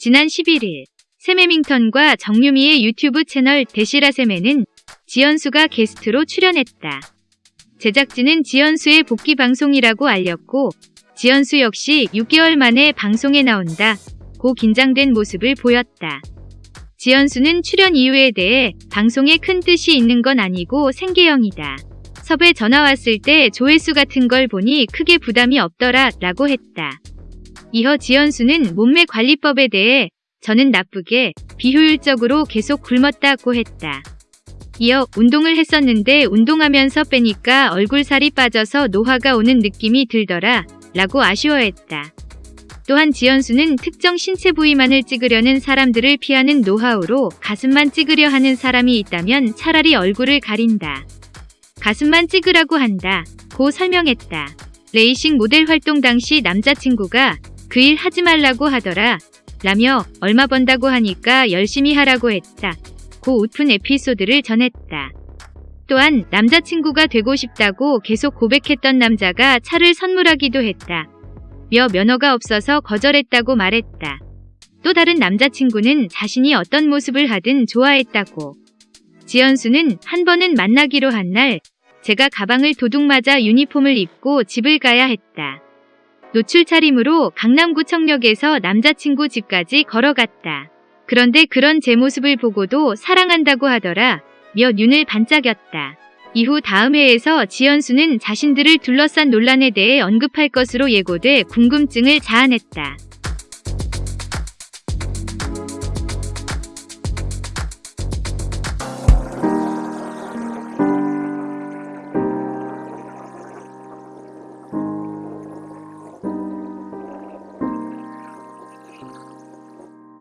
지난 11일 세메밍턴과 정유미의 유튜브 채널 대시라세메는 지연수가 게스트로 출연했다. 제작진은 지연수의 복귀 방송이라고 알렸고 지연수 역시 6개월 만에 방송에 나온다. 고 긴장된 모습을 보였다. 지연수는 출연 이유에 대해 방송에 큰 뜻이 있는 건 아니고 생계형이다. 섭외 전화 왔을 때 조회수 같은 걸 보니 크게 부담이 없더라 라고 했다. 이어 지연수는 몸매 관리법에 대해 저는 나쁘게 비효율적으로 계속 굶었다고 했다. 이어 운동을 했었는데 운동하면서 빼니까 얼굴 살이 빠져서 노화가 오는 느낌이 들더라 라고 아쉬워했다. 또한 지연수는 특정 신체 부위만을 찍으려는 사람들을 피하는 노하우로 가슴만 찍으려 하는 사람이 있다면 차라리 얼굴을 가린다. 가슴만 찍으라고 한다. 고 설명했다. 레이싱 모델 활동 당시 남자친구가 그 일 하지 말라고 하더라. 라며 얼마 번다고 하니까 열심히 하라고 했다. 고 웃픈 에피소드를 전했다. 또한 남자친구가 되고 싶다고 계속 고백했던 남자가 차를 선물하기도 했다. 며 면허가 없어서 거절했다고 말했다. 또 다른 남자친구는 자신이 어떤 모습을 하든 좋아했다고. 지연수는 한 번은 만나기로 한 날 제가 가방을 도둑 맞아 유니폼을 입고 집을 가야 했다. 노출 차림으로 강남구청역에서 남자친구 집까지 걸어갔다. 그런데 그런 제 모습을 보고도 사랑한다고 하더라. 며 눈을 반짝였다. 이후 다음 회에서 지연수는 자신들을 둘러싼 논란에 대해 언급할 것으로 예고돼 궁금증을 자아냈다.